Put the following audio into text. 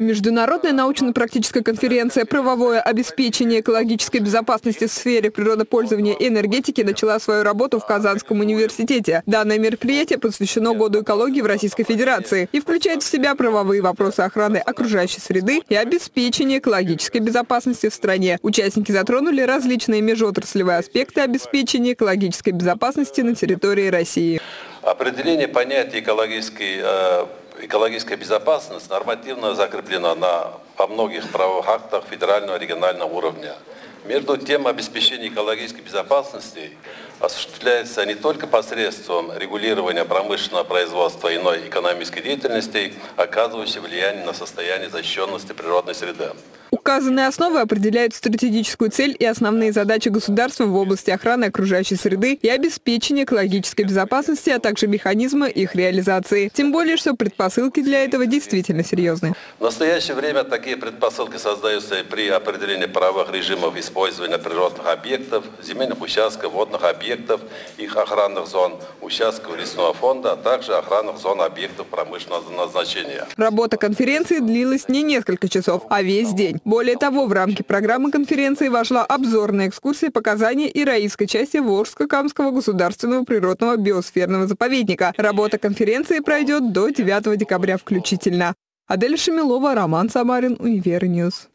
Международная научно-практическая конференция «Правовое обеспечение экологической безопасности в сфере природопользования и энергетики» начала свою работу в Казанском университете. Данное мероприятие посвящено Году экологии в Российской Федерации и включает в себя правовые вопросы охраны окружающей среды и обеспечения экологической безопасности в стране. Участники затронули различные межотраслевые аспекты обеспечения экологической безопасности на территории России. Определение понятия экологической э, экологическая безопасность нормативно закреплена на, во многих правовых актах федерального и регионального уровня. Между тем, обеспечение экологической безопасности осуществляется не только посредством регулирования промышленного производства иной экономической деятельности, оказывающей влияние на состояние защищенности природной среды. Указанные основы определяют стратегическую цель и основные задачи государства в области охраны окружающей среды и обеспечения экологической безопасности, а также механизмы их реализации. Тем более, что предпосылки для этого действительно серьезны. В настоящее время такие предпосылки создаются при определении правовых режимов использования природных объектов, земельных участков, водных объектов, их охранных зон, участков лесного фонда, а также охранных зон объектов промышленного назначения. Работа конференции длилась не несколько часов, а весь день. Более того, в рамки программы конференции вошла обзорная экскурсия показания ираистской части Волжско-Камского государственного природного биосферного заповедника. Работа конференции пройдет до 9 декабря включительно. Адель Шамилова, Роман Самарин, Универньюз.